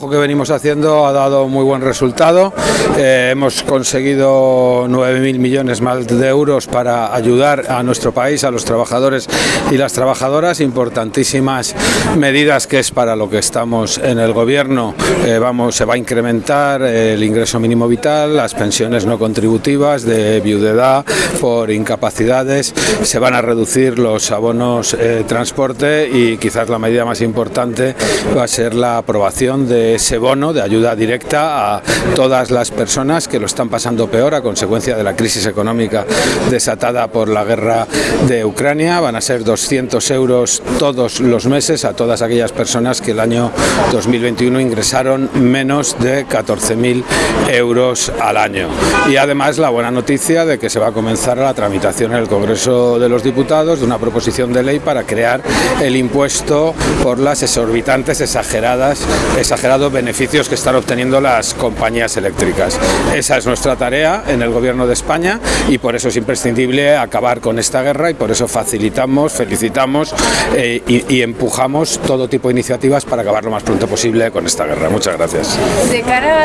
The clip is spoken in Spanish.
Lo que venimos haciendo ha dado muy buen resultado. Eh, hemos conseguido 9.000 millones más de euros para ayudar a nuestro país, a los trabajadores y las trabajadoras. Importantísimas medidas que es para lo que estamos en el gobierno. Eh, vamos, se va a incrementar el ingreso mínimo vital, las pensiones no contributivas de viudedad por incapacidades, se van a reducir los abonos eh, transporte y quizás la medida más importante va a ser la aprobación de ese bono de ayuda directa a todas las personas que lo están pasando peor a consecuencia de la crisis económica desatada por la guerra de Ucrania. Van a ser 200 euros todos los meses a todas aquellas personas que el año 2021 ingresaron menos de 14.000 euros al año. Y además la buena noticia de que se va a comenzar la tramitación en el Congreso de los Diputados de una proposición de ley para crear el impuesto por las exorbitantes, exageradas, exageradas beneficios que están obteniendo las compañías eléctricas. Esa es nuestra tarea en el Gobierno de España y por eso es imprescindible acabar con esta guerra y por eso facilitamos, felicitamos eh, y, empujamos todo tipo de iniciativas para acabar lo más pronto posible con esta guerra. Muchas gracias.